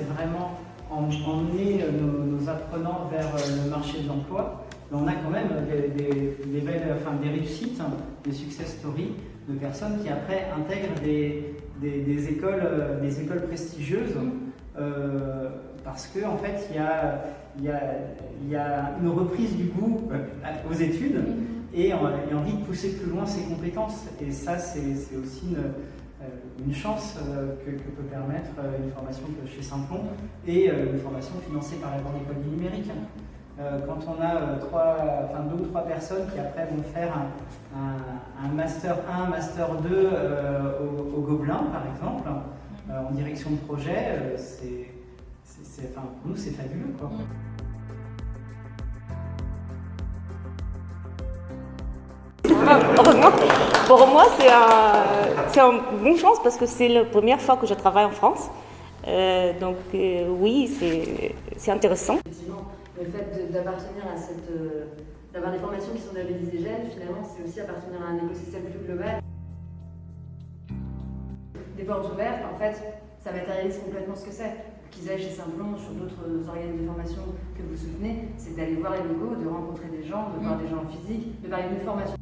vraiment emmener nos, apprenants vers le marché de l'emploi. On a quand même des, belles, enfin, des réussites, des success stories de personnes qui après intègrent des, des écoles, des écoles prestigieuses euh, parce qu'en en fait, il y a, y, a, y a, une reprise du goût euh, aux études et, et, envie de pousser plus loin ses compétences. Et ça, c'est aussi une, euh, une chance que, que, peut permettre une formation chez Saint-Plon et une formation financée par la Grande École du Numérique. Quand on a deux ou trois personnes qui après vont faire un, un, Master 1, Master 2 au, Gobelin, par exemple, en direction de projet, c'est pour nous, c'est fabuleux. Quoi. pour moi, c'est un, une bonne chance parce que c'est la première fois que je travaille en France. Euh, donc euh, oui, c'est intéressant. Effectivement, le fait d'appartenir à cette... Euh, d'avoir des formations qui sont labellisées jeunes, finalement, c'est aussi appartenir à un écosystème plus global. Des portes ouvertes, en fait, ça matérialise complètement ce que c'est qu'ils aillent chez Simplon, sur d'autres organismes de formation que vous soutenez, c'est d'aller voir les logos, de rencontrer des gens, de voir mm. des gens en physique, de parler d'une formation.